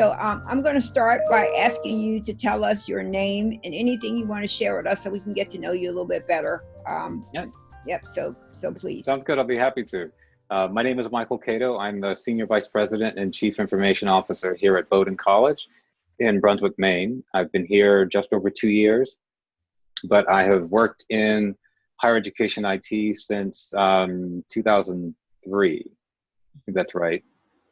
So um, I'm going to start by asking you to tell us your name and anything you want to share with us so we can get to know you a little bit better. Um, yeah. Yep. So, so please. Sounds good. I'll be happy to. Uh, my name is Michael Cato. I'm the Senior Vice President and Chief Information Officer here at Bowdoin College in Brunswick, Maine. I've been here just over two years, but I have worked in higher education IT since um, 2003. I think that's right.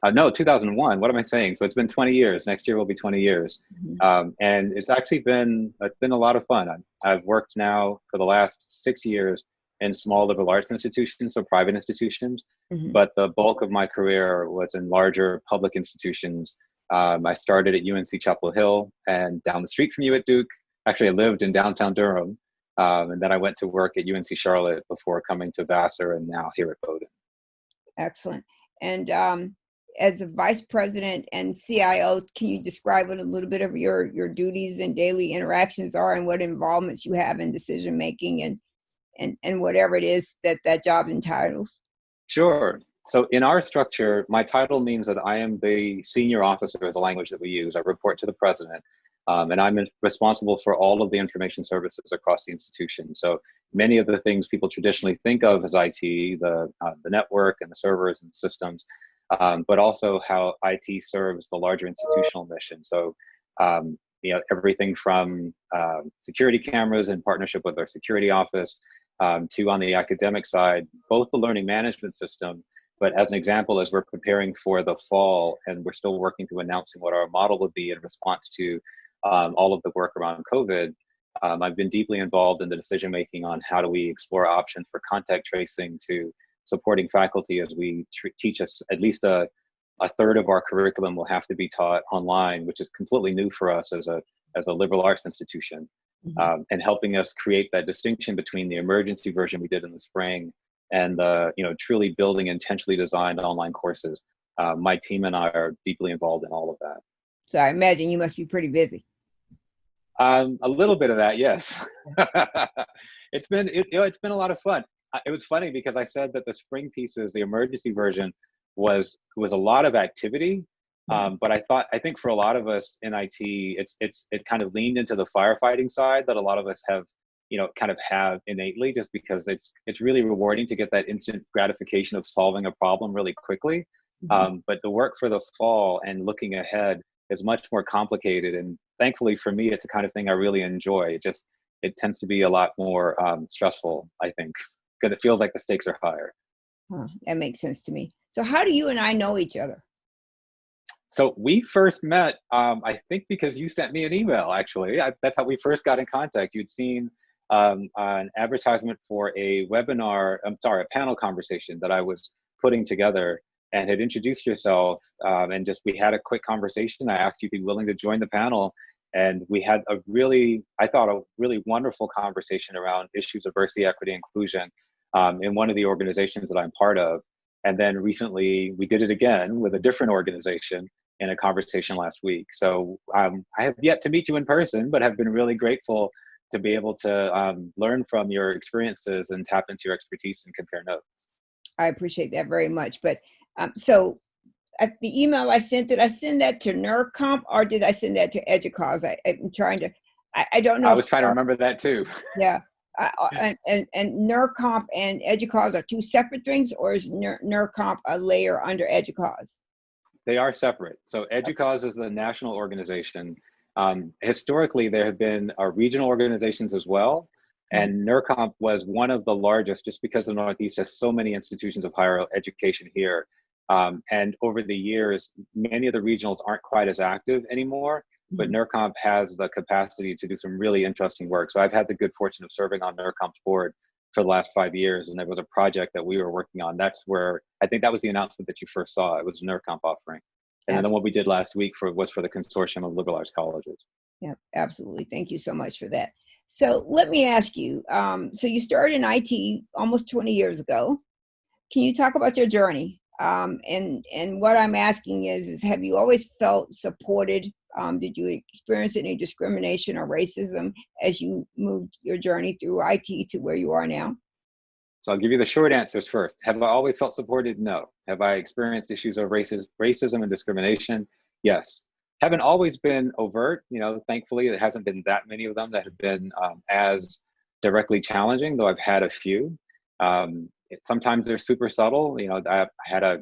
Uh, no, 2001. What am I saying? So it's been 20 years. Next year will be 20 years, mm-hmm. um, and it's actually been it's been a lot of fun. I've, I've worked now for the last six years in small liberal arts institutions, so private institutions, mm-hmm. but the bulk of my career was in larger public institutions. Um, I started at UNC Chapel Hill and down the street from you at Duke. Actually, I lived in downtown Durham, um, and then I went to work at UNC Charlotte before coming to Vassar and now here at Bowdoin. Excellent. And um, as a vice president and CIO, can you describe what a little bit of your, your duties and daily interactions are and what involvements you have in decision making and, and, and whatever it is that that job entitles? Sure. So in our structure, my title means that I am the senior officer is the language that we use. I report to the president. Um, and I'm responsible for all of the information services across the institution. So many of the things people traditionally think of as IT, the, uh, the network and the servers and systems, um, but also how IT serves the larger institutional mission. So, um, you know, everything from uh, security cameras in partnership with our security office um, to on the academic side, both the learning management system, but as an example, as we're preparing for the fall and we're still working through announcing what our model would be in response to um, all of the work around COVID, um, I've been deeply involved in the decision making on how do we explore options for contact tracing to supporting faculty as we teach us at least a, a third of our curriculum will have to be taught online, which is completely new for us as a, as a liberal arts institution. Mm -hmm. um, and helping us create that distinction between the emergency version we did in the spring and the you know truly building intentionally designed online courses. Uh, my team and I are deeply involved in all of that. So I imagine you must be pretty busy. Um, a little bit of that, yes. it's been it, you know, it's been a lot of fun it was funny because I said that the spring pieces, the emergency version, was was a lot of activity. Mm-hmm. Um, but I thought I think for a lot of us in IT, it's it's it kind of leaned into the firefighting side that a lot of us have you know kind of have innately just because it's it's really rewarding to get that instant gratification of solving a problem really quickly mm-hmm. um, but the work for the fall and looking ahead is much more complicated and thankfully for me it's a kind of thing i really enjoy it just it tends to be a lot more um, stressful i think because it feels like the stakes are higher. Huh, that makes sense to me. So how do you and I know each other? So we first met, um, I think because you sent me an email, actually. I, that's how we first got in contact. You'd seen um, an advertisement for a webinar, I'm sorry, a panel conversation that I was putting together and had introduced yourself um, and just we had a quick conversation. I asked you to be willing to join the panel and we had a really, I thought, a really wonderful conversation around issues of diversity, equity, inclusion um, in one of the organizations that I'm part of. And then recently we did it again with a different organization in a conversation last week. So um, I have yet to meet you in person, but have been really grateful to be able to um, learn from your experiences and tap into your expertise and compare notes. I appreciate that very much. But um, so the email I sent, did I send that to NERCOMP or did I send that to EDUCAUSE? I, am trying to, I, I, don't know. I was trying to remember that too. Yeah. Uh, and, and, and NERCOMP and EDUCAUSE are two separate things or is NERCOMP a layer under EDUCAUSE? They are separate. So EDUCAUSE is the national organization. Um, historically, there have been uh, regional organizations as well. And NERCOMP was one of the largest just because the Northeast has so many institutions of higher education here um, and over the years, many of the regionals aren't quite as active anymore, but mm-hmm. NERCOMP has the capacity to do some really interesting work. So I've had the good fortune of serving on NERCOMP's board for the last five years, and there was a project that we were working on. That's where I think that was the announcement that you first saw. It was NERCOMP offering. And then what we did last week for was for the consortium of liberal arts colleges. Yeah, absolutely. Thank you so much for that. So let me ask you, um, so you started in IT almost 20 years ago. Can you talk about your journey? Um, and and what I'm asking is, is have you always felt supported? Um, did you experience any discrimination or racism as you moved your journey through IT to where you are now? So I'll give you the short answers first. Have I always felt supported? No. Have I experienced issues of racism, racism and discrimination? Yes. haven't always been overt. You know, thankfully, there hasn't been that many of them that have been um, as directly challenging, though I've had a few. Um, it, sometimes they're super subtle. You know, I, I had a,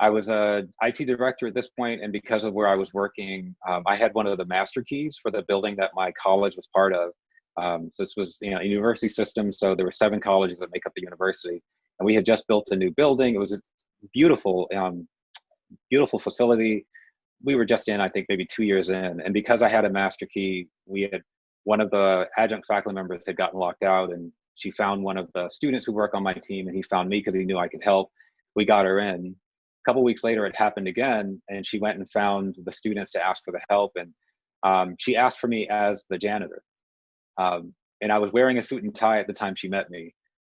I was a IT director at this point, and because of where I was working, um, I had one of the master keys for the building that my college was part of. Um, so this was, you know, a university system. So there were seven colleges that make up the university, and we had just built a new building. It was a beautiful, um, beautiful facility. We were just in, I think, maybe two years in, and because I had a master key, we had one of the adjunct faculty members had gotten locked out and she found one of the students who work on my team and he found me because he knew I could help. We got her in. A couple weeks later, it happened again and she went and found the students to ask for the help. And um, she asked for me as the janitor. Um, and I was wearing a suit and tie at the time she met me.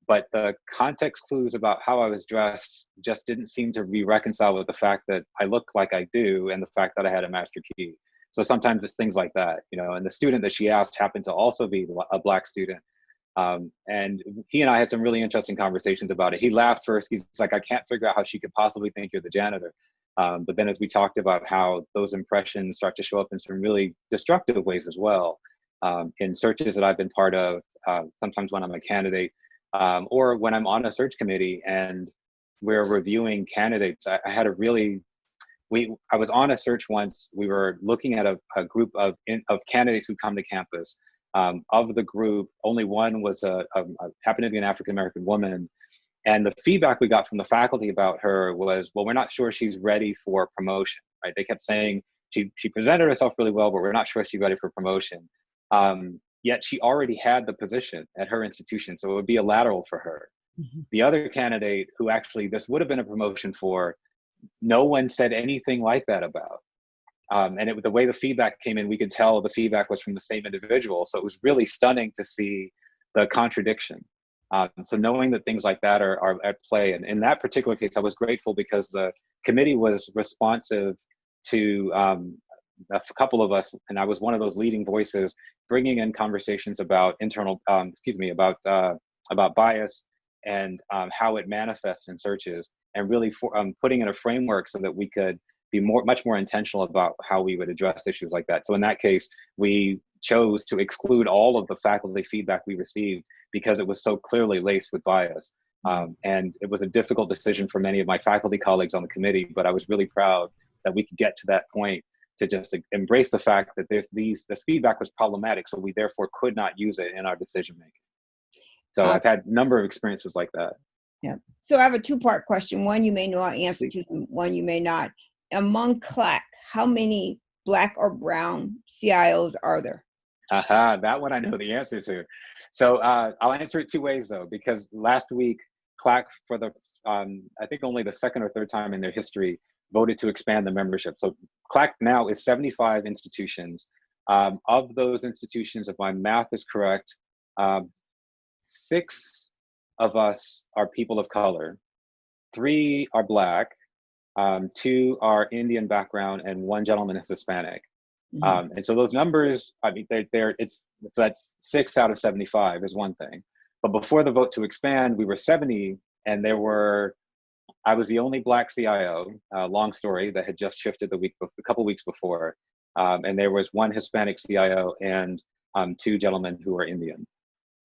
But the context clues about how I was dressed just didn't seem to be reconciled with the fact that I look like I do and the fact that I had a master key. So sometimes it's things like that, you know. And the student that she asked happened to also be a black student, um, and he and I had some really interesting conversations about it. He laughed first. He's like, I can't figure out how she could possibly think you're the janitor. Um, but then as we talked about how those impressions start to show up in some really destructive ways as well, um, in searches that I've been part of, uh, sometimes when I'm a candidate, um, or when I'm on a search committee and we're reviewing candidates, I, I had a really we I was on a search once. We were looking at a, a group of in, of candidates who come to campus. Um, of the group, only one was a, a, a happened to be an African American woman, and the feedback we got from the faculty about her was, well, we're not sure she's ready for promotion. Right? They kept saying she she presented herself really well, but we're not sure she's ready for promotion. Um, yet she already had the position at her institution, so it would be a lateral for her. Mm -hmm. The other candidate, who actually this would have been a promotion for, no one said anything like that about. Um, and it, the way the feedback came in, we could tell the feedback was from the same individual. So it was really stunning to see the contradiction. Um, so knowing that things like that are, are at play, and in that particular case, I was grateful because the committee was responsive to um, a couple of us, and I was one of those leading voices, bringing in conversations about internal, um, excuse me, about uh, about bias and um, how it manifests in searches and really for, um, putting in a framework so that we could be more, much more intentional about how we would address issues like that. So in that case, we chose to exclude all of the faculty feedback we received because it was so clearly laced with bias. Um, and it was a difficult decision for many of my faculty colleagues on the committee, but I was really proud that we could get to that point to just embrace the fact that there's these this feedback was problematic, so we therefore could not use it in our decision making. So uh, I've had a number of experiences like that. Yeah. So I have a two-part question. One you may know an answer to, one you may not. Among CLAC, how many black or brown CIOs are there? Aha, that one I know the answer to. So uh, I'll answer it two ways though, because last week CLAC for the, um, I think only the second or third time in their history, voted to expand the membership. So CLAC now is 75 institutions. Um, of those institutions, if my math is correct, um, six of us are people of color, three are black, um, two are Indian background, and one gentleman is Hispanic. Mm -hmm. um, and so those numbers, I mean, they're, they're it's so that's six out of 75 is one thing. But before the vote to expand, we were 70, and there were I was the only black CIO. Uh, long story that had just shifted the week a couple weeks before, um, and there was one Hispanic CIO and um, two gentlemen who were Indian.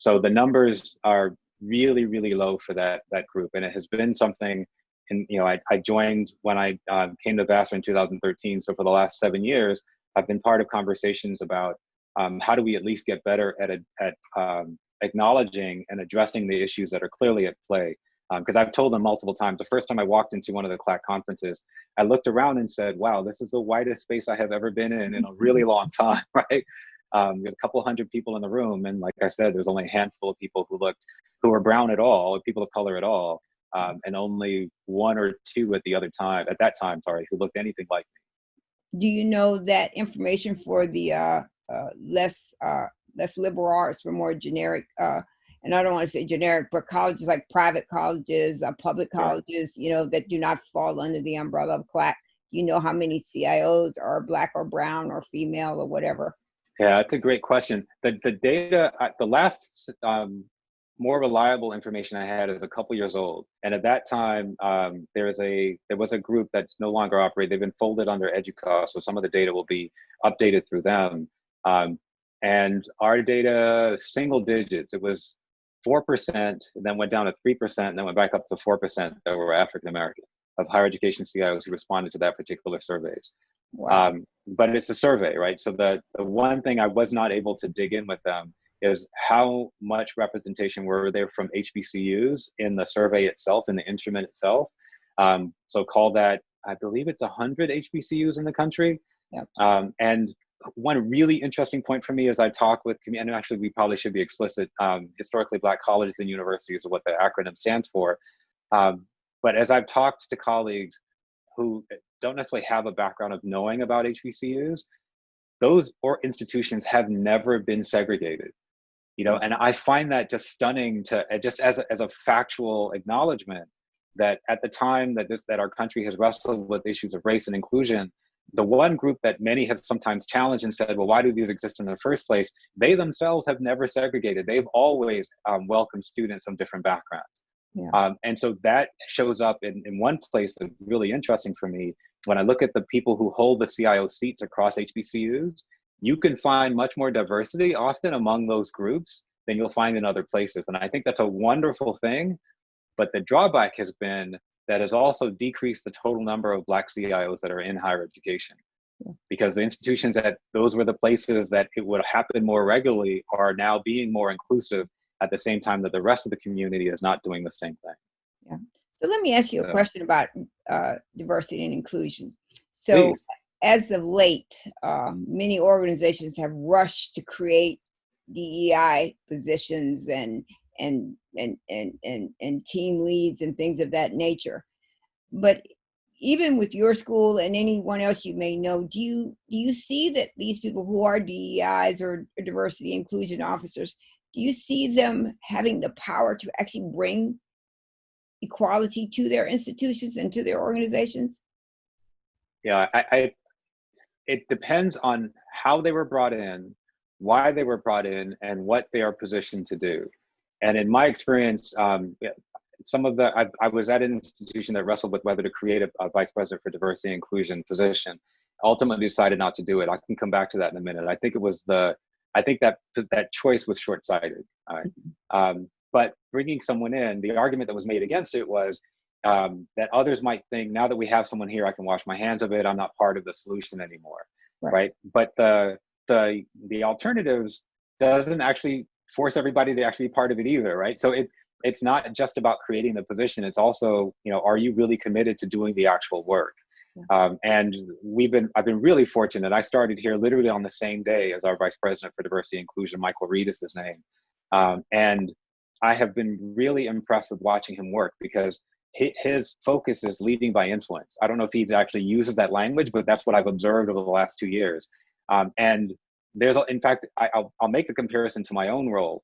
So the numbers are really, really low for that that group, and it has been something. And you know, I, I joined when I um, came to Vassar in 2013. So for the last seven years, I've been part of conversations about um, how do we at least get better at at um, acknowledging and addressing the issues that are clearly at play. Because um, I've told them multiple times. The first time I walked into one of the CLAC conferences, I looked around and said, "Wow, this is the whitest space I have ever been in in a really long time." Right? Um, we had a couple hundred people in the room, and like I said, there's only a handful of people who looked who were brown at all, or people of color at all, um, and only one or two at the other time at that time, sorry, who looked anything like me. Do you know that information for the uh, uh, less uh, less liberal arts, for more generic? Uh, and I don't want to say generic, but colleges like private colleges, uh, public colleges, you know, that do not fall under the umbrella of CLAC. You know how many CIOs are black or brown or female or whatever? Yeah, that's a great question. The, the data, uh, the last um, more reliable information I had is a couple years old. And at that time, um, there was a there was a group that's no longer operating. They've been folded under EDUCAUSE, so some of the data will be updated through them. Um, and our data, single digits, it was 4%, then went down to 3%, and then went back up to 4% that were African American of higher education CIOs who responded to that particular surveys. Wow. Um, but it's a survey, right? So the, the one thing I was not able to dig in with them is how much representation were there from HBCUs in the survey itself, in the instrument itself. Um, so call that, I believe it's 100 HBCUs in the country. Yep. Um, and one really interesting point for me as I talk with, and actually we probably should be explicit, um, historically black colleges and universities is what the acronym stands for. Um, but as I've talked to colleagues who don't necessarily have a background of knowing about HBCUs, those or institutions have never been segregated. You know, and I find that just stunning to just as a, as a factual acknowledgement that at the time that this that our country has wrestled with issues of race and inclusion, the one group that many have sometimes challenged and said, well, why do these exist in the first place? They themselves have never segregated. They've always um, welcomed students from different backgrounds. Yeah. Um, and so that shows up in, in one place that's really interesting for me. When I look at the people who hold the CIO seats across HBCUs, you can find much more diversity often among those groups than you'll find in other places. And I think that's a wonderful thing. But the drawback has been that has also decreased the total number of black CIOs that are in higher education. Yeah. Because the institutions that those were the places that it would happen more regularly are now being more inclusive at the same time that the rest of the community is not doing the same thing. Yeah. So let me ask you so, a question about uh, diversity and inclusion. So please. As of late, uh, many organizations have rushed to create DEI positions and and and and and and team leads and things of that nature. But even with your school and anyone else you may know, do you do you see that these people who are DEIs or diversity inclusion officers, do you see them having the power to actually bring equality to their institutions and to their organizations? Yeah, I, I it depends on how they were brought in, why they were brought in, and what they are positioned to do. And in my experience, um, some of the, I, I, was at an institution that wrestled with whether to create a, a, vice president for diversity and inclusion position. Ultimately decided not to do it. I can come back to that in a minute. I think it was the, I think that that choice was short-sighted. Right? Mm-hmm. Um, but bringing someone in, the argument that was made against it was um, that others might think now that we have someone here, I can wash my hands of it. I'm not part of the solution anymore, right? right? But the the the alternatives doesn't actually force everybody to actually be part of it either, right? So it it's not just about creating the position. It's also, you know, are you really committed to doing the actual work? Um, and we've been, I've been really fortunate. I started here literally on the same day as our Vice President for Diversity and Inclusion, Michael Reed is his name. Um, and I have been really impressed with watching him work because his focus is leading by influence. I don't know if he actually uses that language, but that's what I've observed over the last two years. Um, and there's in fact I, will I'll make the comparison to my own role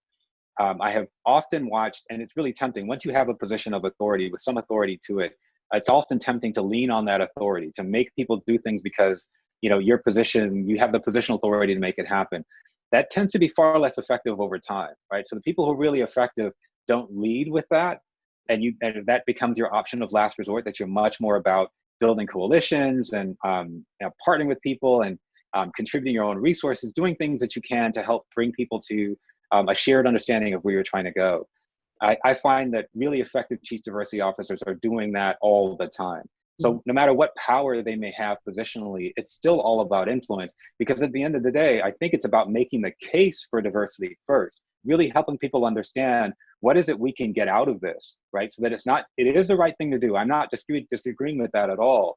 um, i have often watched and it's really tempting once you have a position of authority with some authority to it it's often tempting to lean on that authority to make people do things because you know your position you have the positional authority to make it happen that tends to be far less effective over time right so the people who are really effective don't lead with that and you and that becomes your option of last resort that you're much more about building coalitions and um, you know, partnering with people and um, contributing your own resources, doing things that you can to help bring people to um, a shared understanding of where you're trying to go. I, I, find that really effective chief diversity officers are doing that all the time. So mm-hmm. no matter what power they may have positionally, it's still all about influence because at the end of the day, I think it's about making the case for diversity first, really helping people understand what is it we can get out of this, right? So that it's not, it is the right thing to do. I'm not disagreeing with that at all.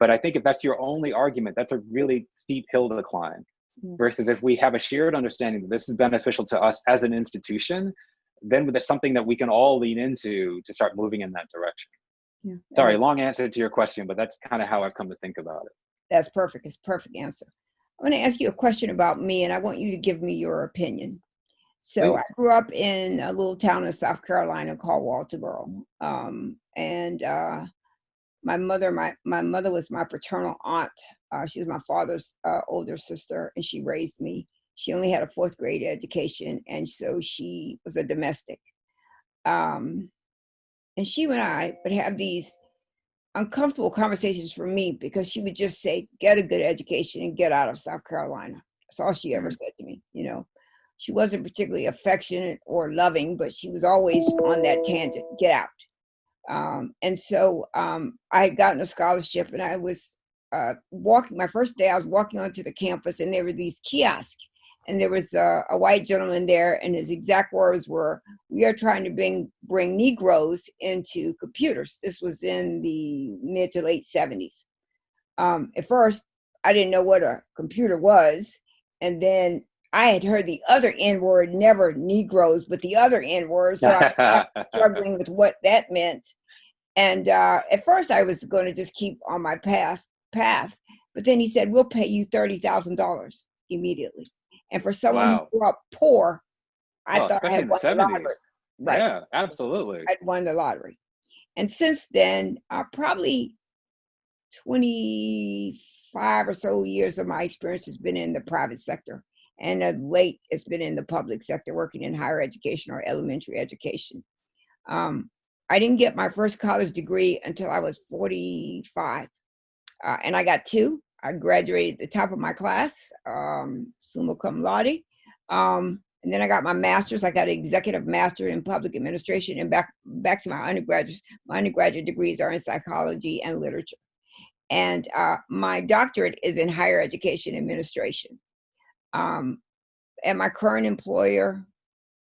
But I think if that's your only argument, that's a really steep hill to climb. Mm. Versus if we have a shared understanding that this is beneficial to us as an institution, then that's something that we can all lean into to start moving in that direction. Yeah. Sorry, long answer to your question, but that's kind of how I've come to think about it. That's perfect. It's perfect answer. I'm going to ask you a question about me, and I want you to give me your opinion. So I grew up in a little town in South Carolina called Walterboro, um, and uh, my mother, my, my mother was my paternal aunt. Uh, she was my father's uh, older sister and she raised me. She only had a fourth grade education and so she was a domestic. Um, and she and I would have these uncomfortable conversations for me because she would just say, get a good education and get out of South Carolina. That's all she ever said to me, you know. She wasn't particularly affectionate or loving, but she was always on that tangent, get out. Um, and so um, I had gotten a scholarship and I was uh, walking, my first day I was walking onto the campus and there were these kiosks and there was a, a, white gentleman there and his exact words were we are trying to bring bring negroes into computers this was in the mid to late 70s um, at first i didn't know what a computer was and then i had heard the other n word never negroes but the other n word so i was struggling with what that meant and uh, at first i was going to just keep on my past path but then he said we'll pay you $30000 immediately and for someone wow. who grew up poor, I well, thought I had won the, lottery. Right. Yeah, absolutely. I'd won the lottery. And since then, uh, probably 25 or so years of my experience has been in the private sector. And of late, it's been in the public sector, working in higher education or elementary education. Um, I didn't get my first college degree until I was 45. Uh, and I got two. I graduated at the top of my class, um, summa cum laude. Um, and then I got my master's. I got an executive master in public administration and back, back to my undergraduate. My undergraduate degrees are in psychology and literature. And uh, my doctorate is in higher education administration. Um, at my current employer,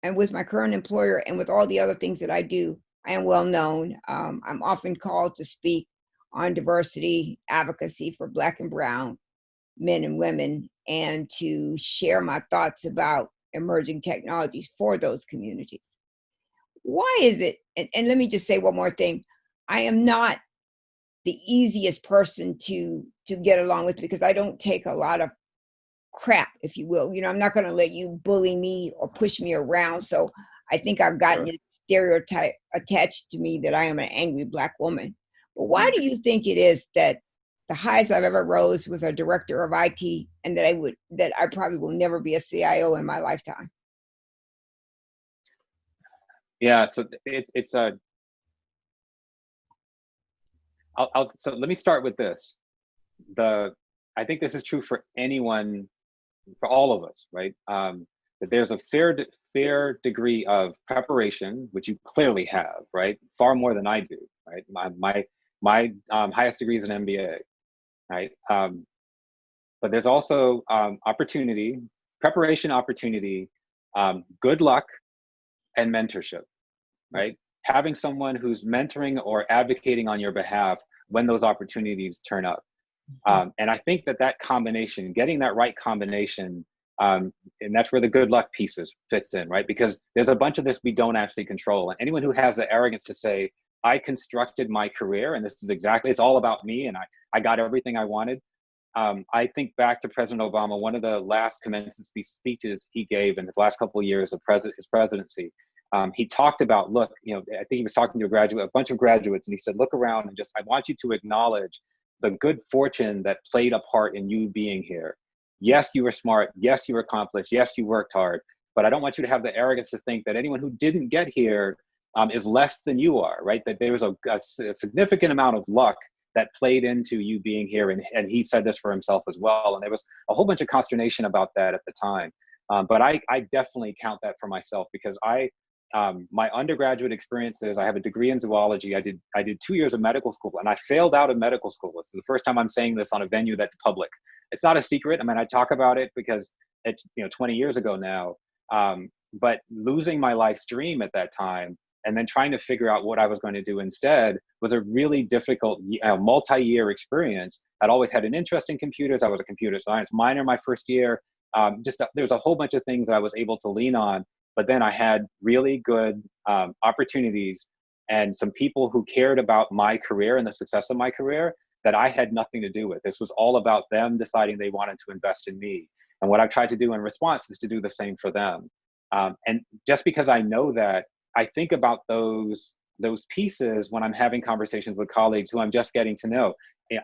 and with my current employer and with all the other things that I do, I am well known. Um, I'm often called to speak on diversity advocacy for black and brown men and women and to share my thoughts about emerging technologies for those communities. Why is it, and, and let me just say one more thing, I am not the easiest person to to get along with because I don't take a lot of crap, if you will. You know, I'm not going to let you bully me or push me around. So I think I've gotten sure. this stereotype attached to me that I am an angry black woman. But why do mm-hmm. you think it is that the highest I've ever rose was a director of IT and that I would that I probably will never be a CIO in my lifetime? Yeah, so it, it's a I'll, I'll, so let me start with this. The I think this is true for anyone, for all of us, right? Um, that there's a fair fair degree of preparation, which you clearly have, right? Far more than I do, right? My my my um, highest degree is an MBA, right? Um, but there's also um, opportunity, preparation opportunity, um, good luck, and mentorship, right? Having someone who's mentoring or advocating on your behalf when those opportunities turn up. Mm-hmm. Um, and I think that that combination, getting that right combination, um, and that's where the good luck pieces fits in, right? Because there's a bunch of this we don't actually control. And anyone who has the arrogance to say, I constructed my career, and this is exactly, it's all about me, and I, I got everything I wanted. Um, I think back to President Obama, one of the last commencement speeches he gave in his last couple of years of pres his presidency, um, he talked about, look, you know, I think he was talking to a graduate, a bunch of graduates, and he said, look around and just, I want you to acknowledge the good fortune that played a part in you being here. Yes, you were smart. Yes, you were accomplished. Yes, you worked hard. But I don't want you to have the arrogance to think that anyone who didn't get here um, is less than you are, right? That there was a, a, a, significant amount of luck that played into you being here. And, and he said this for himself as well. And there was a whole bunch of consternation about that at the time. Um, but I, I definitely count that for myself because I, um, my undergraduate experiences, I have a degree in zoology. I did, I did two years of medical school and I failed out of medical school. This is the first time I'm saying this on a venue that's public. It's not a secret. I mean, I talk about it because it's, you know, 20 years ago now. Um, but losing my life's dream at that time and then trying to figure out what I was going to do instead was a really difficult uh, multi-year experience. I'd always had an interest in computers. I was a computer science minor my first year. Um, just uh, there's a whole bunch of things that I was able to lean on, but then I had really good um, opportunities and some people who cared about my career and the success of my career that I had nothing to do with. This was all about them deciding they wanted to invest in me. And what I've tried to do in response is to do the same for them. Um, and just because I know that I think about those those pieces when I'm having conversations with colleagues who I'm just getting to know.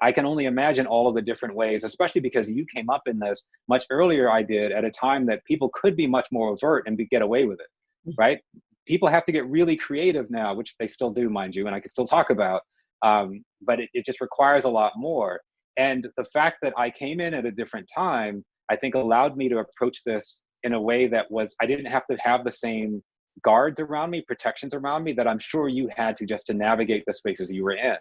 I can only imagine all of the different ways, especially because you came up in this much earlier I did at a time that people could be much more overt and be, get away with it, mm-hmm. right? people have to get really creative now, which they still do, mind you, and I can still talk about. Um, but it, it just requires a lot more. And the fact that I came in at a different time, I think allowed me to approach this in a way that was, I didn't have to have the same guards around me, protections around me that I'm sure you had to just to navigate the spaces you were in.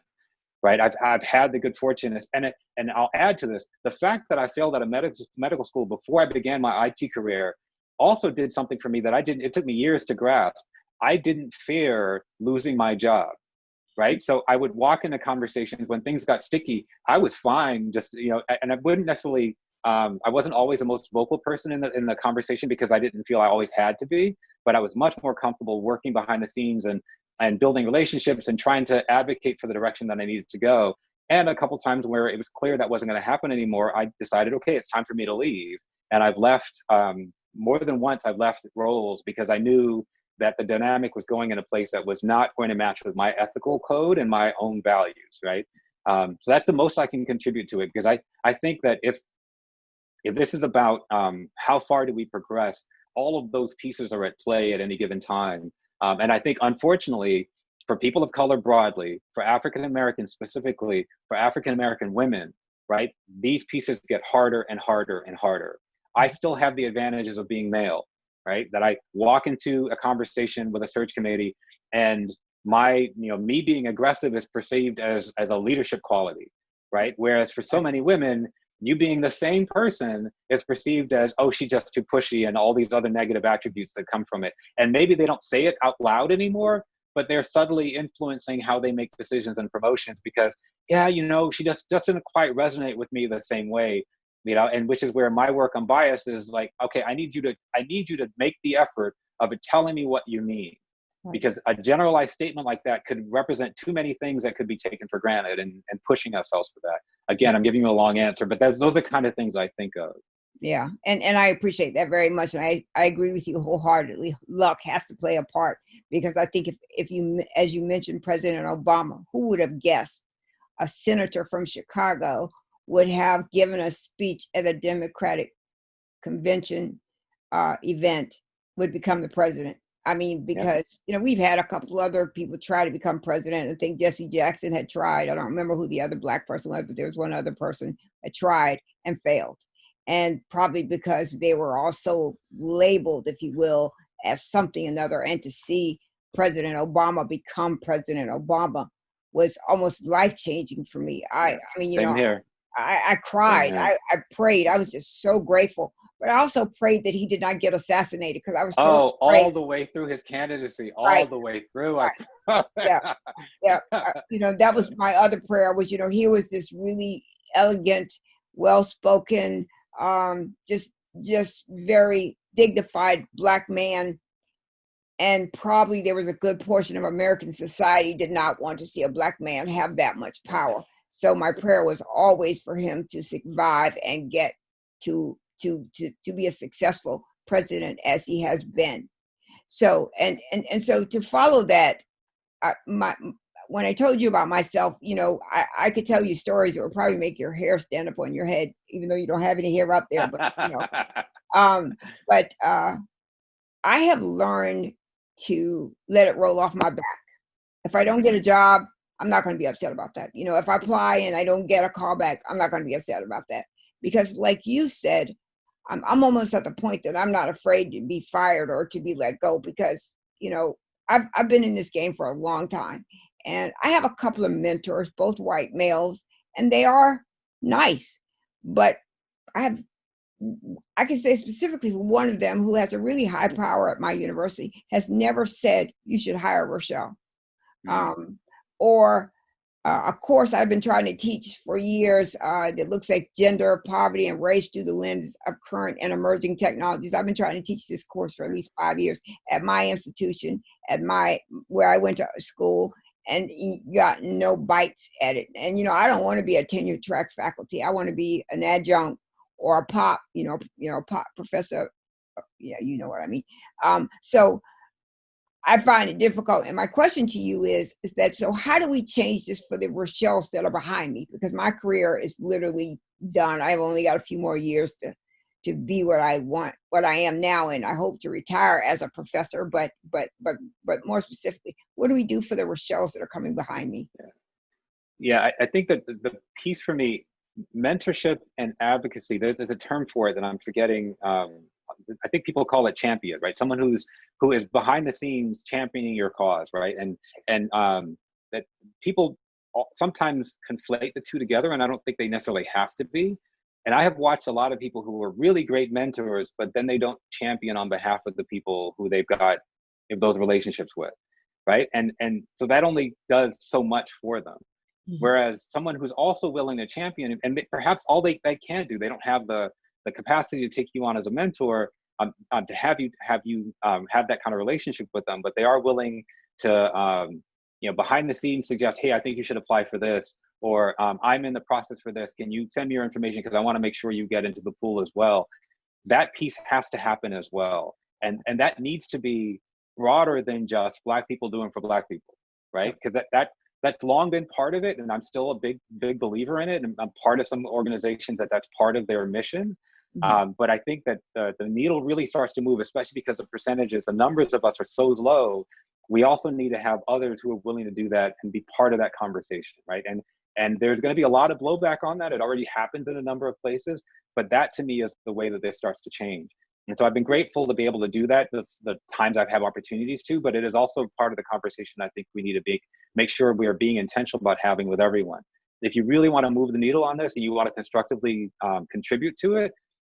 Right. I've, I've had the good fortune and, it, and I'll add to this, the fact that I failed at a medical, medical school before I began my IT career also did something for me that I didn't, it took me years to grasp. I didn't fear losing my job right? So I would walk into conversations when things got sticky. I was fine, just you know, and I wouldn't necessarily. Um, I wasn't always the most vocal person in the in the conversation because I didn't feel I always had to be. But I was much more comfortable working behind the scenes and and building relationships and trying to advocate for the direction that I needed to go. And a couple times where it was clear that wasn't going to happen anymore, I decided, okay, it's time for me to leave. And I've left um, more than once. I've left roles because I knew that the dynamic was going in a place that was not going to match with my ethical code and my own values, right? Um, so that's the most I can contribute to it because I, I think that if if this is about um, how far do we progress, all of those pieces are at play at any given time. Um, and I think, unfortunately, for people of color broadly, for African Americans specifically, for African American women, right, these pieces get harder and harder and harder. I still have the advantages of being male right? That I walk into a conversation with a search committee and my, you know, me being aggressive is perceived as, as a leadership quality, right? Whereas for so many women, you being the same person is perceived as, oh, she's just too pushy and all these other negative attributes that come from it. And maybe they don't say it out loud anymore, but they're subtly influencing how they make decisions and promotions because, yeah, you know, she just doesn't quite resonate with me the same way you know and which is where my work on bias is like okay i need you to i need you to make the effort of telling me what you mean because a generalized statement like that could represent too many things that could be taken for granted and, and pushing ourselves for that. Again i'm giving you a long answer but those, those are the kind of things i think of. Yeah and and i appreciate that very much and i i agree with you wholeheartedly. Luck has to play a part because i think if if you as you mentioned president obama who would have guessed a senator from chicago would have given a speech at a Democratic convention uh, event would become the president. I mean, because, yeah. you know, we've had a couple other people try to become president. I think Jesse Jackson had tried. I don't remember who the other black person was, but there was one other person that tried and failed. And probably because they were also labeled, if you will, as something another. And to see President Obama become President Obama was almost life changing for me. I, I mean, you Same know, here. I, I cried. Mm-hmm. I, I prayed. I was just so grateful. But I also prayed that he did not get assassinated because I was so oh all the way through his candidacy, all right. the way through. Right. yeah, yeah. Uh, you know that was my other prayer was you know he was this really elegant, well spoken, um, just just very dignified black man and probably there was a good portion of American society did not want to see a black man have that much power. So my prayer was always for him to survive and get to to to to be a successful president as he has been. So and and and so to follow that, I, my when I told you about myself, you know, I, I could tell you stories that would probably make your hair stand up on your head, even though you don't have any hair up there. But you know, um, but uh, I have learned to let it roll off my back. If I don't get a job, I'm not going to be upset about that. You know, if I apply and I don't get a call back, I'm not going to be upset about that. Because, like you said, I'm, I'm almost at the point that I'm not afraid to be fired or to be let go because, you know, I've, I've been in this game for a long time. And I have a couple of mentors, both white males, and they are nice. But I have, I can say specifically one of them who has a really high power at my university, has never said, you should hire Rochelle. Mm-hmm. Um, or uh, a course I've been trying to teach for years uh, that looks at gender, poverty, and race through the lens of current and emerging technologies. I've been trying to teach this course for at least five years at my institution, at my where I went to school, and got no bites at it. And you know, I don't want to be a tenure track faculty. I want to be an adjunct or a pop, you know, you know, pop professor. Yeah, you know what I mean. Um, so I find it difficult. And my question to you is, is that so how do we change this for the Rochelle's that are behind me? Because my career is literally done. I've only got a few more years to to be what I want, what I am now, and I hope to retire as a professor. But but but but more specifically, what do we do for the Rochelle's that are coming behind me? Yeah, I, I think that the, the, piece for me, mentorship and advocacy. There's, there's a term for it that I'm forgetting. Um, I think people call it champion, right? Someone who's who is behind the scenes championing your cause, right? And and um, that people sometimes conflate the two together, and I don't think they necessarily have to be. And I have watched a lot of people who are really great mentors, but then they don't champion on behalf of the people who they've got those relationships with, right? And and so that only does so much for them. Mm-hmm. Whereas someone who's also willing to champion, and perhaps all they, they can do, they don't have the the capacity to take you on as a mentor, um, um, to have you have you um, have that kind of relationship with them, but they are willing to um, you know behind the scenes suggest, hey, I think you should apply for this, or um, I'm in the process for this. Can you send me your information because I want to make sure you get into the pool as well. That piece has to happen as well, and and that needs to be broader than just Black people doing for Black people, right? Because that that that's long been part of it, and I'm still a big big believer in it. And I'm part of some organizations that that's part of their mission. Mm-hmm. Um, but I think that the, the needle really starts to move, especially because the percentages, the numbers of us are so low. We also need to have others who are willing to do that and be part of that conversation, right? And and there's going to be a lot of blowback on that. It already happens in a number of places, but that to me is the way that this starts to change. And so I've been grateful to be able to do that the, the times I've had opportunities to, but it is also part of the conversation I think we need to be, make sure we are being intentional about having with everyone. If you really want to move the needle on this and you want to constructively um, contribute to it,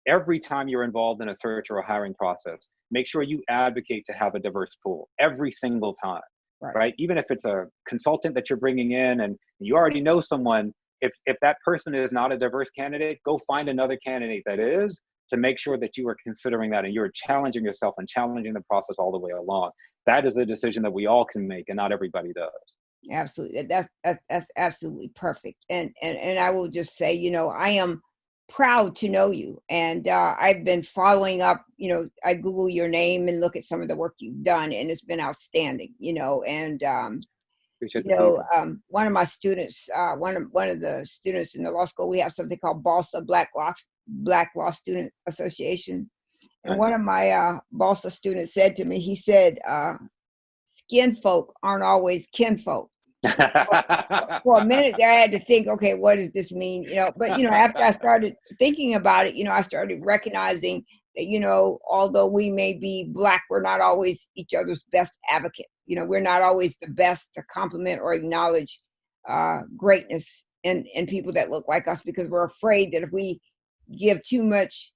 every time you're involved in a search or a hiring process, make sure you advocate to have a diverse pool every single time right. right? Even if it's a consultant that you're bringing in and you already know someone, if if that person is not a diverse candidate, go find another candidate that is to make sure that you are considering that and you're challenging yourself and challenging the process all the way along. That is the decision that we all can make, and not everybody does. Absolutely, that's that's, that's absolutely perfect. And and and I will just say, you know, I am proud to know you. And uh, I've been following up, you know, I Google your name and look at some of the work you've done, and it's been outstanding, you know. And, um, you know, um, one of my students, uh, one, of, one of the students in the law school, we have something called BALSA, Black Law, Black Law Student Association. And one of my uh, BALSA students said to me, he said, uh, skin folk aren't always kinfolk for a minute there, I had to think, okay, what does this mean? You know, but you know, after I started thinking about it, you know, I started recognizing that, you know, although we may be black, we're not always each other's best advocate. You know, we're not always the best to compliment or acknowledge uh, greatness in, in people that look like us because we're afraid that if we give too much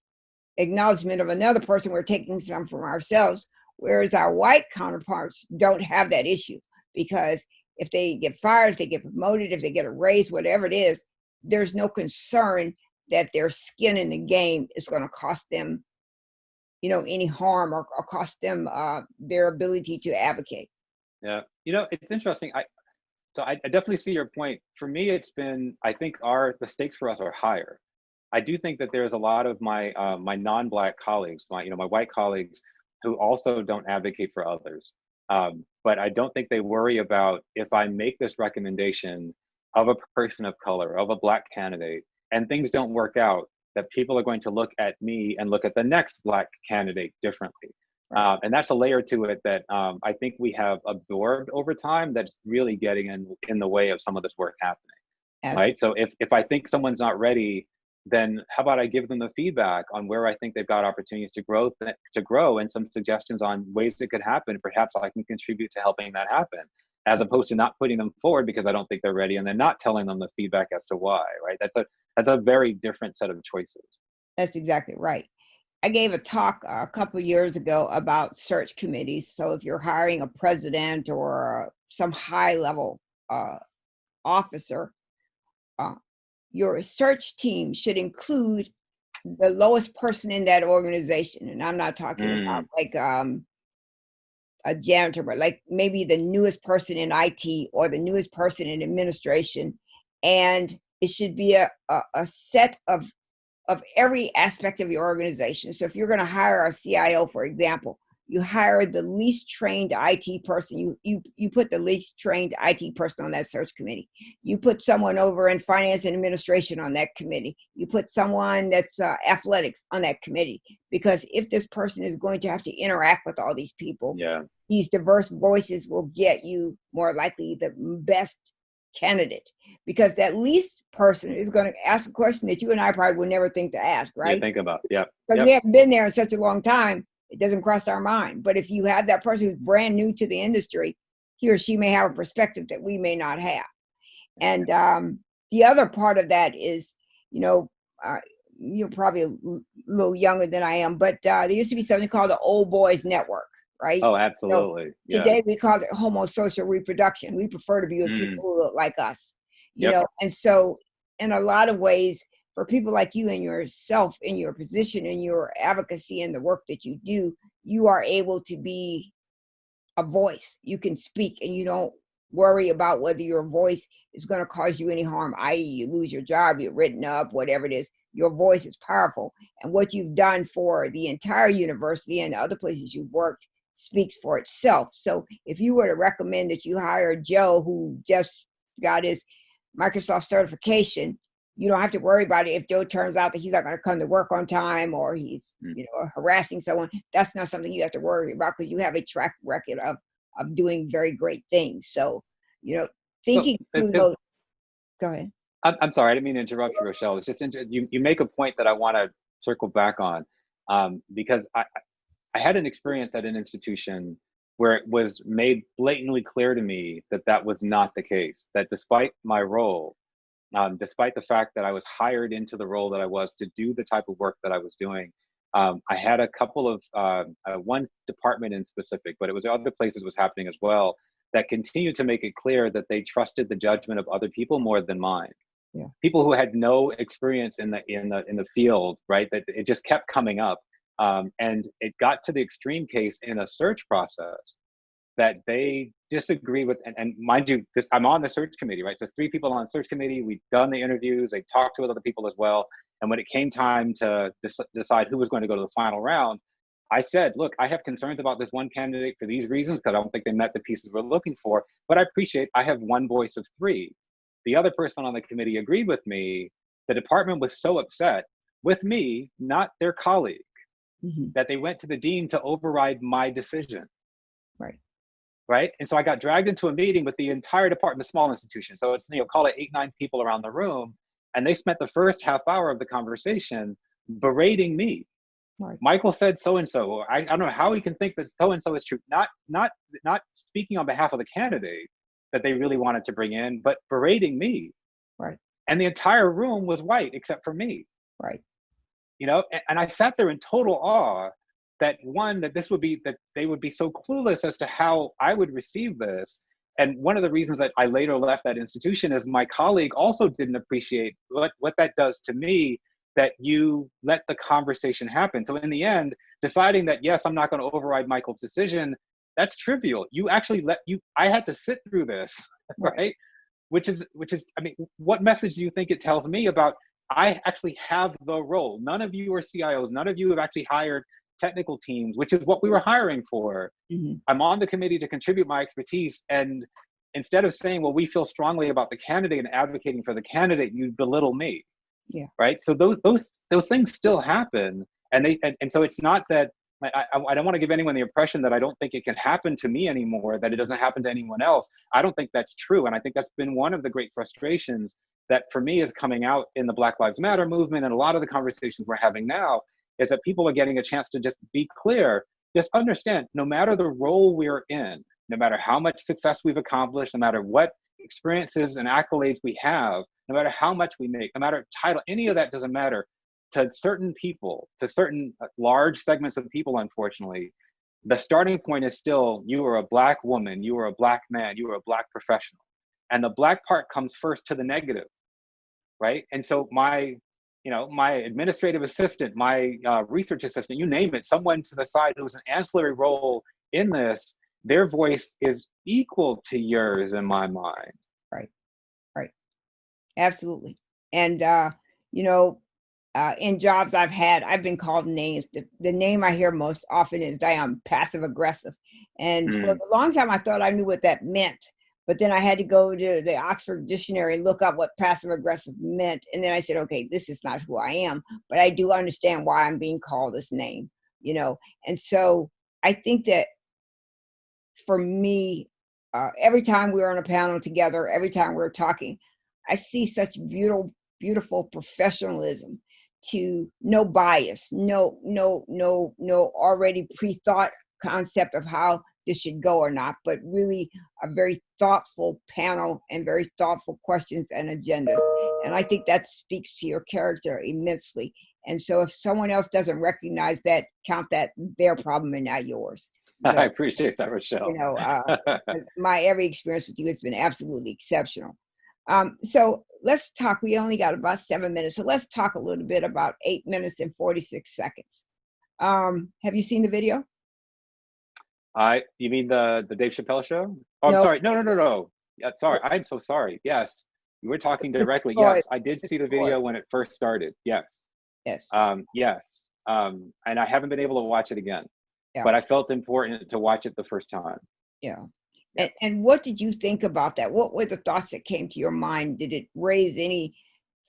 acknowledgement of another person, we're taking some from ourselves. Whereas our white counterparts don't have that issue because if they get fired, if they get promoted, if they get a raise, whatever it is, there's no concern that their skin in the game is going to cost them, you know, any harm or, or cost them uh, their ability to advocate. Yeah, you know, it's interesting. I so I, I definitely see your point. For me, it's been I think our the stakes for us are higher. I do think that there's a lot of my uh, my non-black colleagues, my you know my white colleagues, who also don't advocate for others. Um, but I don't think they worry about if I make this recommendation of a person of color, of a black candidate, and things don't work out, that people are going to look at me and look at the next black candidate differently. Uh, and that's a layer to it that um, I think we have absorbed over time that's really getting in, in the way of some of this work happening. Right. So if, if I think someone's not ready then how about I give them the feedback on where I think they've got opportunities to grow to grow and some suggestions on ways that could happen. Perhaps I can contribute to helping that happen, as opposed to not putting them forward because I don't think they're ready and then not telling them the feedback as to why. Right? That's a that's a very different set of choices. That's exactly right. I gave a talk a couple years ago about search committees. So if you're hiring a president or some high level uh, officer, uh, your search team should include the lowest person in that organization. And I'm not talking mm. about like um, a janitor, but like maybe the newest person in IT or the newest person in administration. And it should be a, a, a set of of every aspect of your organization. So if you're going to hire a CIO, for example, you hire the least trained IT person. You you you put the least trained IT person on that search committee. You put someone over in finance and administration on that committee. You put someone that's uh, athletics on that committee because if this person is going to have to interact with all these people, Yeah. these diverse voices will get you more likely the best candidate because that least person is going to ask a question that you and I probably would never think to ask, Yeah. right? Think about. Yeah. because Yep. we haven't been there in such a long time, it doesn't cross our mind. But if you have that person who's brand new to the industry, he or she may have a perspective that we may not have. And um, the other part of that is, you know, uh, you're probably a little younger than I am, but uh, there used to be something called the Old Boys Network, right? Oh, absolutely. Yeah. Today we call it homosocial reproduction. We prefer to be with Mm. people who look like us, you Yep. know. And so, in a lot of ways, for people like you and yourself, in your position, in your advocacy, and the work that you do, you are able to be a voice. You can speak, and you don't worry about whether your voice is going to cause you any harm, i.e., you lose your job, you're written up, whatever it is. Your voice is powerful, and what you've done for the entire university and the other places you've worked speaks for itself. So if you were to recommend that you hire Joe who just got his Microsoft certification, you don't have to worry about it if Joe turns out that he's not going to come to work on time or he's Mm. you know harassing someone. That's not something you have to worry about because you have a track record of of doing very great things. So you know, thinking it- through those. Go ahead. I'm, I'm sorry, I didn't mean to interrupt you, Rochelle. It's just inter- you, you make a point that I want to circle back on um, because I- I had an experience at an institution where it was made blatantly clear to me that that was not the case. That despite my role, um, despite the fact that I was hired into the role that I was to do the type of work that I was doing, um, I had a couple of uh, uh, one department in specific, but it was other places was happening as well that continued to make it clear that they trusted the judgment of other people more than mine. People who had no experience in the in the in the field right that it just kept coming up um, and it got to the extreme case in a search process that they disagree with and, and mind you this i'm on the search committee right so three people on the search committee we've done the interviews they talked to other people as well and when it came time to dec- decide who was going to go to the final round i said look i have concerns about this one candidate for these reasons because i don't think they met the pieces we're looking for but i appreciate i have one voice of three the other person on the committee agreed with me. The department was so upset with me, not their colleague, Mhm. that they went to the dean to override my decision. Right. And so I got dragged into a meeting with the entire department, a small institution. So it's, you know, call it eight, nine people around the room. And they spent the first half hour of the conversation berating me. Right. Michael said so and so. I I don't know how he can think that so and so is true. Not not not speaking on behalf of the candidate that they really wanted to bring in, but berating me. Right. And the entire room was white except for me. Right. You know, and, and I sat there in total awe that one that this would be that they would be so clueless as to how I would receive this. And one of the reasons that I later left that institution is my colleague also didn't appreciate what what that does to me that you let the conversation happen. So in the end, deciding that yes, I'm not going to override Michael's decision, that's trivial. You actually let you I had to sit through this, Right. right? Which is which is I mean, what message do you think it tells me about I actually have the role. None of you are CIOs, none of you have actually hired technical teams, which is what we were hiring for. Mhm. I'm on the committee to contribute my expertise and instead of saying, well, we feel strongly about the candidate and advocating for the candidate, you belittle me. Yeah. Right. So those those those things still happen, and they and, and so it's not that I, I, I don't want to give anyone the impression that I don't think it can happen to me anymore, that it doesn't happen to anyone else. I don't think that's true, and I think that's been one of the great frustrations that for me is coming out in the Black Lives Matter movement and a lot of the conversations we're having now is that people are getting a chance to just be clear, just understand no matter the role we're in, no matter how much success we've accomplished, no matter what experiences and accolades we have, no matter how much we make, no matter title, any of that doesn't matter. To certain people, to certain uh, large segments of people, unfortunately, the starting point is still you are a black woman, you are a black man, you are a black professional. And the black part comes first to the negative, right? And so my you know, my administrative assistant, my uh, research assistant, you name it, someone to the side who's an ancillary role in this, their voice is equal to yours in my mind. Right, right, absolutely and uh you know uh, in jobs I've had, I've been called names. The, the name I hear most often is that I'm passive aggressive. And mm. for a long time, I thought I knew what that meant. But then I had to go to the Oxford Dictionary and look up what passive aggressive meant. And then I said, okay, this is not who I am, but I do understand why I'm being called this name, you know? And so I think that for me, uh, every time we're on a panel together, every time we're talking, I see such beautiful, beautiful professionalism to no bias, no, no, no, no already pre-thought concept of how this should go or not, but really a very thoughtful panel and very thoughtful questions and agendas. And I think that speaks to your character immensely. And so if someone else doesn't recognize that, count that their problem and not yours. You know, I appreciate that, Rochelle. You know, uh, my every experience with you has been absolutely exceptional. Um, so let's talk. We only got about seven minutes, so let's talk a little bit about eight minutes and 46 seconds. Um, have you seen the video? I, you mean the the Dave Chappelle show? Oh, I'm sorry. No, no, no, no. Yeah, sorry. I'm so sorry. Yes, you were talking directly. Yes, I did see the video when it first started. Yes. Yes. Um, yes. Um, and I haven't been able to watch it again, yeah. but I felt important to watch it the first time. Yeah. And, and what did you think about that? What were the thoughts that came to your mind? Did it raise any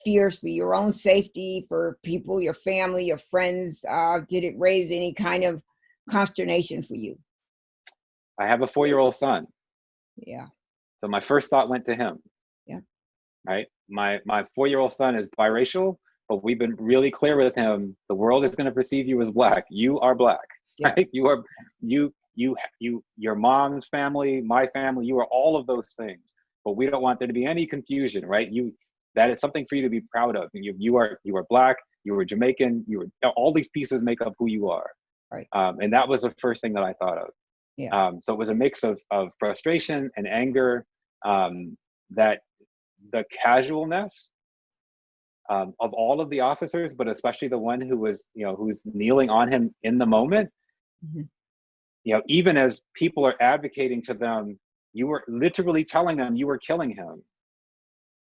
fears for your own safety, for people, your family, your friends? Uh, did it raise any kind of consternation for you? I have a four-year-old son. Yeah. So my first thought went to him. Yeah. Right. My my four-year-old son is biracial, but we've been really clear with him. The world is going to perceive you as black. You are black. Yeah. Right. You are you you you your mom's family, my family. You are all of those things. But we don't want there to be any confusion. Right. You that is something for you to be proud of. You you are you are black. You are Jamaican. You are all these pieces make up who you are. Right. Um, and that was the first thing that I thought of. Yeah. Um, so it was a mix of, of frustration and anger um, that the casualness um, of all of the officers, but especially the one who was, you know, who's kneeling on him in the moment, mm-hmm. you know, even as people are advocating to them, you were literally telling them you were killing him.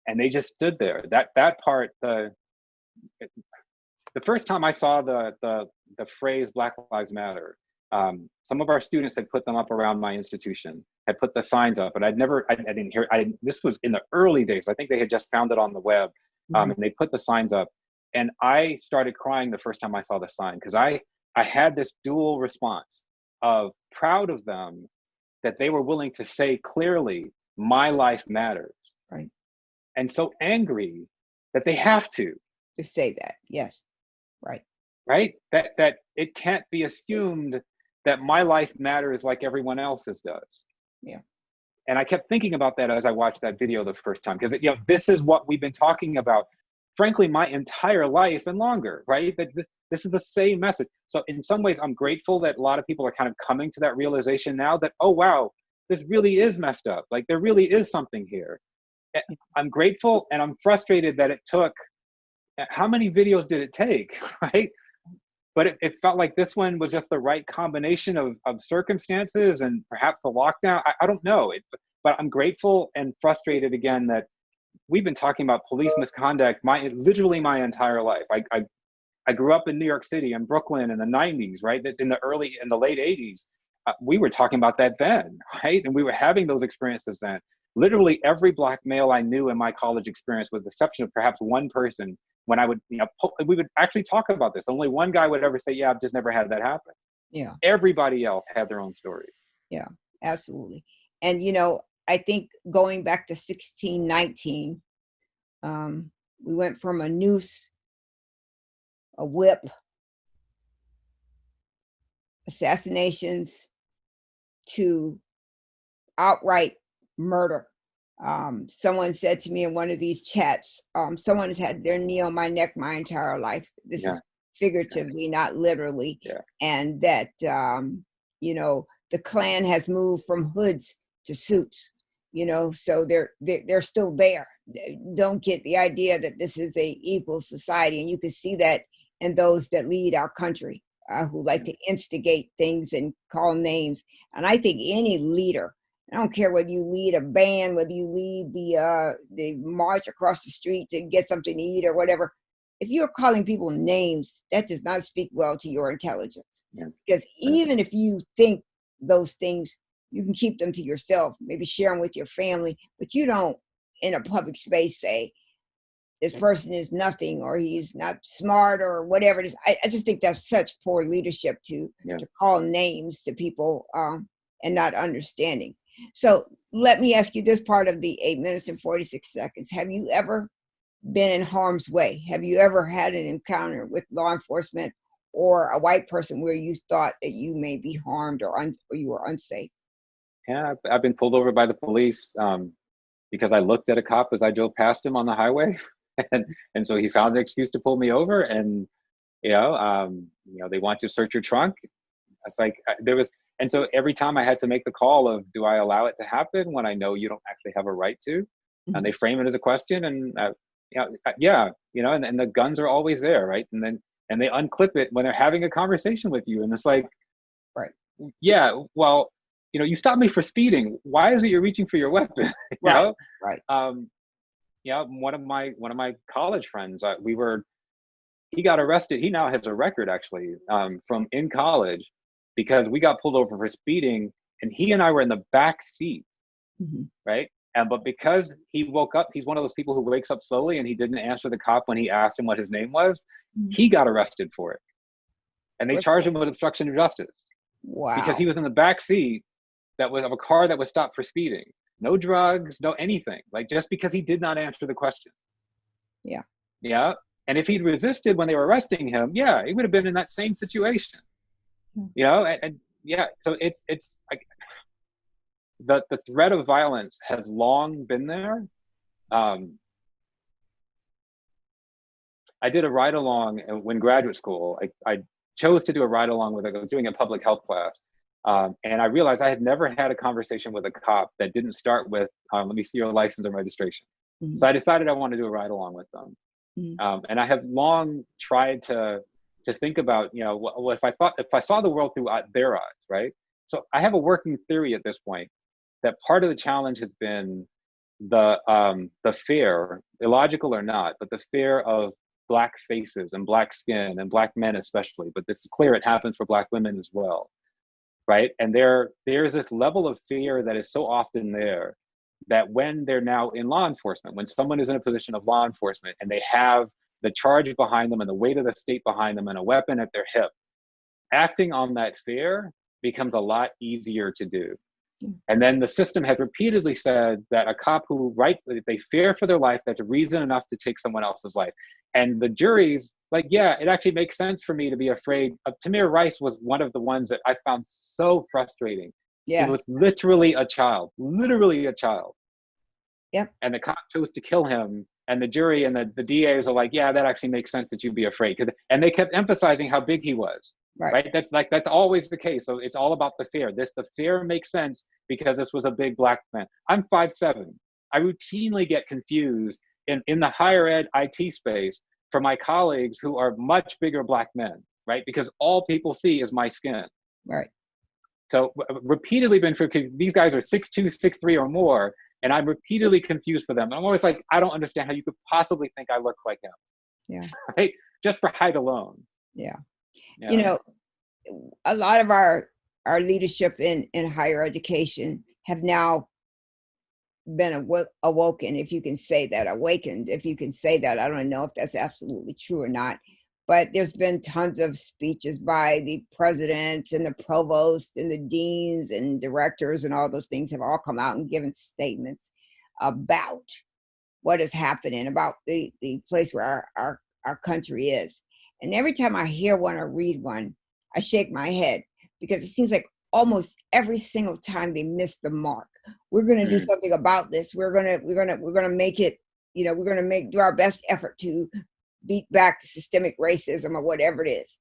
And they just stood there. That that part, the the first time I saw the the the phrase Black Lives Matter, um, some of our students had put them up around my institution, had put the signs up, but I'd never, I, I didn't hear, I didn't, this was in the early days. I think they had just found it on the web um, mm-hmm. and they put the signs up. And I started crying the first time I saw the sign because I, I had this dual response of proud of them that they were willing to say clearly, my life matters. Right. And so angry that they have to. To say that, yes. Right. Right? That that it can't be assumed that my life matters like everyone else's does. Yeah. And I kept thinking about that as I watched that video the first time, because you know, this is what we've been talking about, frankly, my entire life and longer, right? That this, this is the same message. So in some ways, I'm grateful that a lot of people are kind of coming to that realization now that, oh, wow, this really is messed up. Like there really is something here. I'm grateful and I'm frustrated that it took, uh, how many videos did it take, right? But it, it, felt like this one was just the right combination of, of circumstances and perhaps the lockdown. I, I don't know, it, but I'm grateful and frustrated again that we've been talking about police misconduct my literally my entire life. I, I, I grew up in New York City and Brooklyn in the 90s, right? That's in the early in the late 80s. Uh, we were talking about that then, right? And we were having those experiences then. Literally every black male I knew in my college experience, with the exception of perhaps one person, when I would, you know, we would actually talk about this. Only one guy would ever say, "Yeah, I've just never had that happen." Yeah. Everybody else had their own stories. Yeah, absolutely. And you know, I think going back to 1619, um, we went from a noose, a whip, assassinations, to outright murder um, someone said to me in one of these chats, um, someone has had their knee on my neck my entire life. This yeah. is figuratively, not literally. Yeah. And that, um, you know, the Klan has moved from hoods to suits, you know, so they're, they're, they're still there. Don't get the idea that this is a equal society. And you can see that in those that lead our country, uh, who like to instigate things and call names. And I think any leader I don't care whether you lead a band, whether you lead the uh, the march across the street to get something to eat or whatever. if you're calling people names, that does not speak well to your intelligence. Yeah. Because even if you think those things, you can keep them to yourself, maybe share them with your family, but you don't in a public space say, this person is nothing or he's not smart or whatever it is. I, I just think that's such poor leadership to, Yeah. to call names to people um, and not understanding. So let me ask you this part of the eight minutes and 46 seconds. Have you ever been in harm's way? Have you ever had an encounter with law enforcement or a white person where you thought that you may be harmed or, or you were unsafe? Yeah, I've, I've been pulled over by the police um, because I looked at a cop as I drove past him on the highway, and and so he found an excuse to pull me over. And you know, um, you know, they want to search your trunk. It's like I- there was, and so every time I had to make the call of, do I allow it to happen when I know you don't actually have a right to? And they frame it as a question, and uh, yeah, uh, yeah, you know, and, and the guns are always there, right? And then and they unclip it when they're having a conversation with you, and it's like, Right. Yeah, well, you know, you stopped me for speeding. Why is it you're reaching for your weapon? you Right, know? right. Um, yeah, one of my one of my college friends, uh, we were, he got arrested. He now has a record actually um, from in college because we got pulled over for speeding, and he and I were in the back seat, Mhm. right? And but because he woke up, he's one of those people who wakes up slowly, and he didn't answer the cop when he asked him what his name was. Mhm. He got arrested for it, and they What's charged that? him with obstruction of justice Wow. because he was in the back seat that was of a car that was stopped for speeding. No drugs, no anything. Like just because he did not answer the question. Yeah. Yeah. And if he'd resisted when they were arresting him, yeah, he would have been in that same situation. You know, and, and yeah, so it's it's like the the threat of violence has long been there. Um, I did a ride along when graduate school. I, I chose to do a ride along with I was doing a public health class. Um, and I realized I had never had a conversation with a cop that didn't start with, um, let me see your license and registration. Mhm. So I decided I wanted to do a ride along with them. Mhm. Um, and I have long tried to, to think about, you know, if I thought, if I saw the world through uh, their eyes, right? So I have a working theory at this point that part of the challenge has been the, um, the fear, illogical or not, but the fear of black faces and black skin and black men especially, but this is clear it happens for black women as well, right? And there there's this level of fear that is so often there that when they're now in law enforcement, when someone is in a position of law enforcement and they have the charge behind them and the weight of the state behind them and a weapon at their hip, acting on that fear becomes a lot easier to do. Mm. And then the system has repeatedly said that a cop who right they fear for their life, that's reason enough to take someone else's life. And the juries, like, yeah, it actually makes sense for me to be afraid. Of, Tamir Rice was one of the ones that I found so frustrating. Yes. He was literally a child, literally a child. Yep. And the cop chose to kill him. And the jury and the, the DAs are like, yeah, that actually makes sense that you'd be afraid. Cause, And they kept emphasizing how big he was right. right? That's like that's always the case. So it's all about the fear. This the fear makes sense because this was a big black man. I'm five seven. I routinely get confused in in the higher ed it space for my colleagues who are much bigger black men right? Because all people see is my skin. Right. So uh, repeatedly been for these guys are six two six three or more and i'm repeatedly confused for them and i'm always like i don't understand how you could possibly think i look like him Yeah. right just for height alone Yeah. Yeah. you know a lot of our our leadership in in higher education have now been awo- awoken if you can say that awakened if you can say that i don't know if that's absolutely true or not but there's been tons of speeches by the presidents and the provosts and the deans and directors and all those things have all come out and given statements about what is happening about the the place where our our, our country is and every time I hear one or read one, I shake my head because it seems like almost every single time they miss the mark. We're going to do Mm. something about this. We're going to we're going to we're going to make it, you know, we're going to make do our best effort to beat back systemic racism or whatever it is.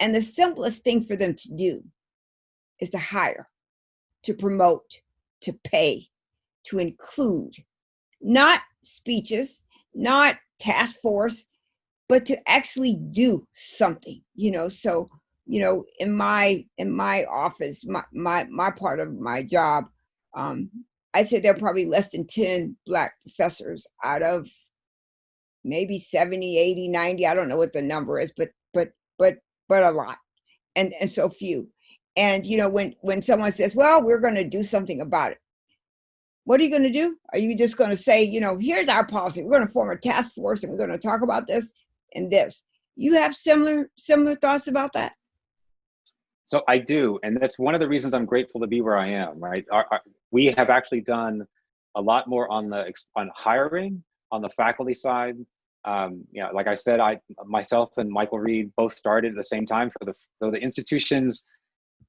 And the simplest thing for them to do is to hire, to promote, to pay, to include, not speeches, not task force, but to actually do something you know so you know in my in my office my my, my part of my job um i said there are probably less than 10 black professors out of maybe 70, 80, 90, I don't know what the number is, but but but but a lot. And and so few. And you know, when when someone says, "Well, we're going to do something about it." What are you going to do? Are you just going to say, you know, here's our policy. We're going to form a task force and we're going to talk about this and this. You have similar similar thoughts about that? So I do, and that's one of the reasons I'm grateful to be where I am. Right, our, our, we have actually done a lot more on the on hiring on the faculty side. Um, yeah, like I said, I myself and Michael Reed both started at the same time for the for the institutions.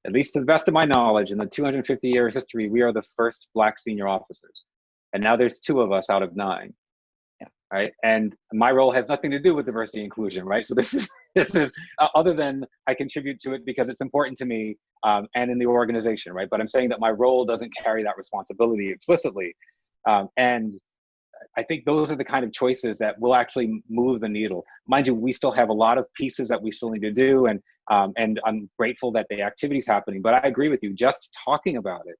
At least to the best of my knowledge, in the 250 year history, we are the first Black senior officers, and now there's two of us out of nine Yeah. right? And my role has nothing to do with diversity inclusion, right? So this is this is uh, other than I contribute to it because it's important to me um, and in the organization, right? But I'm saying that my role doesn't carry that responsibility explicitly, um, and I think those are the kind of choices that will actually move the needle. Mind you, we still have a lot of pieces that we still need to do, and um, and I'm grateful that the activity's happening. But I agree with you, just talking about it,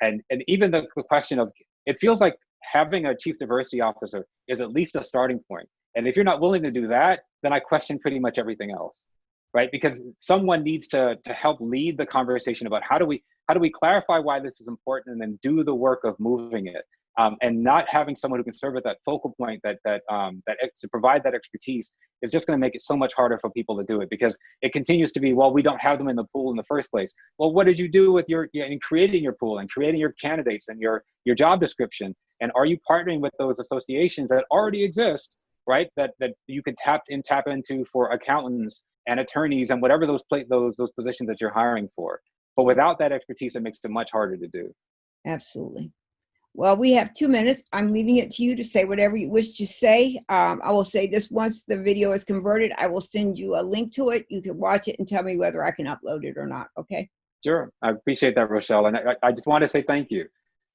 and and even the, the question of it feels like having a chief diversity officer is at least a starting point. And if you're not willing to do that, then I question pretty much everything else, right? Because someone needs to to help lead the conversation about how do we how do we clarify why this is important and then do the work of moving it um, and not having someone who can serve at that focal point that that um, that to provide that expertise is just going to make it so much harder for people to do it because it continues to be well we don't have them in the pool in the first place. Well what did you do with your in creating your pool and creating your candidates and your your job description? And are you partnering with those associations that already exist right that that you can tap in tap into for accountants and attorneys and whatever those plate those those positions that you're hiring for? But without that expertise it makes it much harder to do. Absolutely well, we have two minutes. I'm leaving it to you to say whatever you wish to say. Um, I will say this once the video is converted, I will send you a link to it. You can watch it and tell me whether I can upload it or not, okay? Sure, I appreciate that, Rochelle. And I, I just want to say thank you.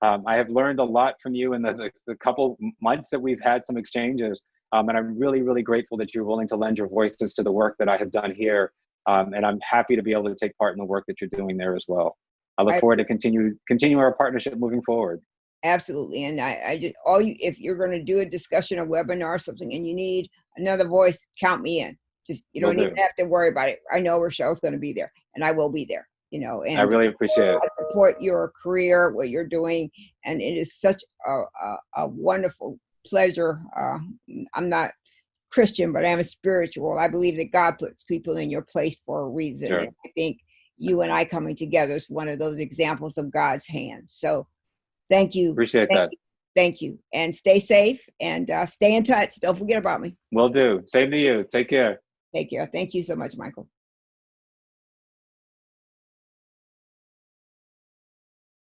Um, I have learned a lot from you in the, the couple months that we've had some exchanges. Um, and I'm really, really grateful that you're willing to lend your voices to the work that I have done here. Um, and I'm happy to be able to take part in the work that you're doing there as well. I look I, forward to continue continue our partnership moving forward. Absolutely. And I, I just, all you, if you're going to do a discussion, a webinar or something, and you need another voice, count me in. Just, you don't even have to worry about it. I know Rochelle's going to be there and I will be there, you know, and I really appreciate it. I support your career, what you're doing. And it is such a, a, a wonderful pleasure. Uh, I'm not Christian, but I am a spiritual. I believe that God puts people in your place for a reason. Sure. I think you and I coming together is one of those examples of God's hand. So Thank you. Appreciate Thank that. You. Thank you. And stay safe and uh, stay in touch. Don't forget about me. Will do. Same to you. Take care. Take care. Thank you so much, Michael.